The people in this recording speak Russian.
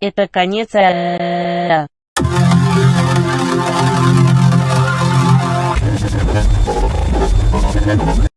Это конец. э,